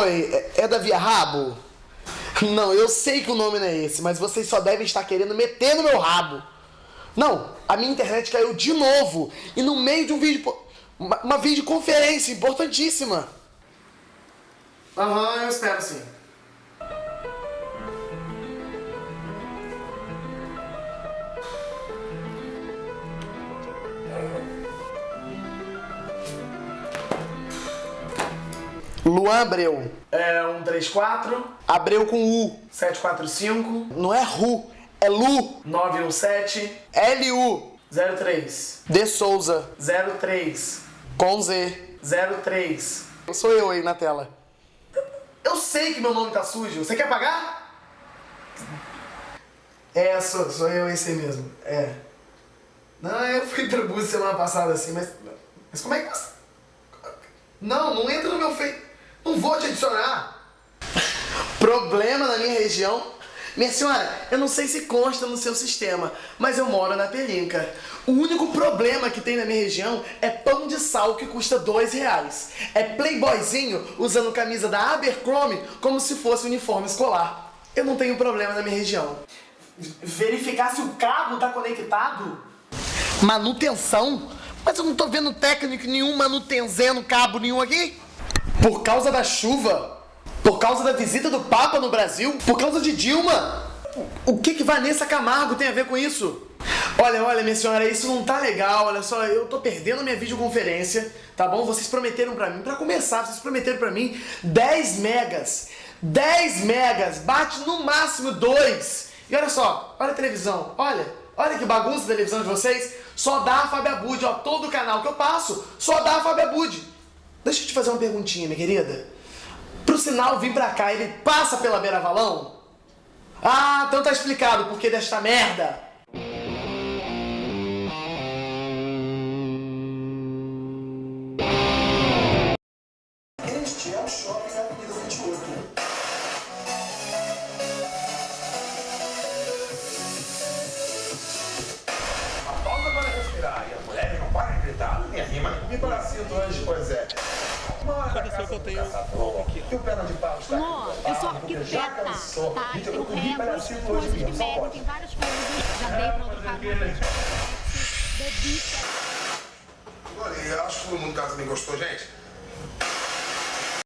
Oi, é, é da Via Rabo? Não, eu sei que o nome não é esse, mas vocês só devem estar querendo meter no meu rabo. Não, a minha internet caiu de novo e no meio de um vídeo. Uma, uma videoconferência importantíssima. Aham, uhum, eu espero sim. Luan Abreu. É 134. Abreu com U. 745. Não é Ru, é Lu. 917. LU. 03. De Souza. 03. Com Z. 03. Sou eu aí na tela. Eu sei que meu nome tá sujo. Você quer pagar? É, sou, sou eu esse aí mesmo. É. Não, eu fui pra Búzios semana passada assim, mas. Mas como é que você. Não, não entra no meu Face. Não vou te adicionar. Problema na minha região? Minha senhora, eu não sei se consta no seu sistema, mas eu moro na Pelinca. O único problema que tem na minha região é pão de sal que custa dois reais. É playboyzinho usando camisa da Abercrombie como se fosse uniforme escolar. Eu não tenho problema na minha região. Verificar se o cabo tá conectado? Manutenção? Mas eu não tô vendo técnico nenhum manutenzendo cabo nenhum aqui. Por causa da chuva? Por causa da visita do Papa no Brasil? Por causa de Dilma? O que que Vanessa Camargo tem a ver com isso? Olha, olha, minha senhora, isso não tá legal, olha só, eu tô perdendo minha videoconferência, tá bom? Vocês prometeram pra mim, pra começar, vocês prometeram pra mim 10 megas. 10 megas, bate no máximo 2. E olha só, olha a televisão, olha, olha que bagunça a televisão de vocês. Só dá a Fábio Abud, ó, todo canal que eu passo, só dá a Fábio Abud. Deixa eu te fazer uma perguntinha, minha querida. Pro sinal vir pra cá, ele passa pela beira valão? Ah, então tá explicado o porquê desta merda. Este é o Shopping Avenida 28. Pausa para respirar e as mulheres não podem gritar. Minha rima me parasito hoje, pois é. Aconteceu que eu tenho que o perna de pau está Amor, aqui, eu sou arquiteta, cansou. tá? Eu Eu comi rego, parasito hoje coisa de médico, tem várias coisas. Já dei pra outro canal. Bebi. Olha, eu acho que todo mundo em casa me gostou, gente.